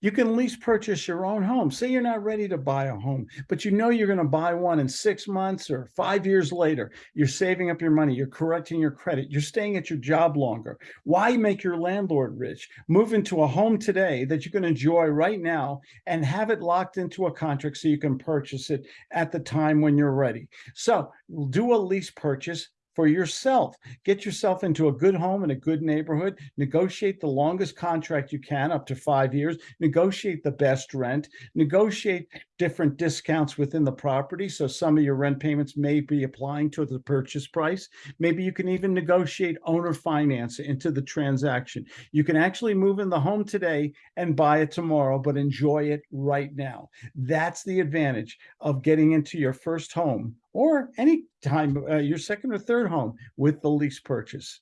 You can lease purchase your own home. Say you're not ready to buy a home, but you know you're going to buy one in six months or five years later. You're saving up your money. You're correcting your credit. You're staying at your job longer. Why make your landlord rich? Move into a home today that you can enjoy right now and have it locked into a contract so you can purchase it at the time when you're ready. So do a lease purchase for yourself. Get yourself into a good home in a good neighborhood. Negotiate the longest contract you can, up to five years. Negotiate the best rent. Negotiate different discounts within the property. So some of your rent payments may be applying to the purchase price. Maybe you can even negotiate owner finance into the transaction. You can actually move in the home today and buy it tomorrow, but enjoy it right now. That's the advantage of getting into your first home or any time uh, your second or third home with the lease purchase.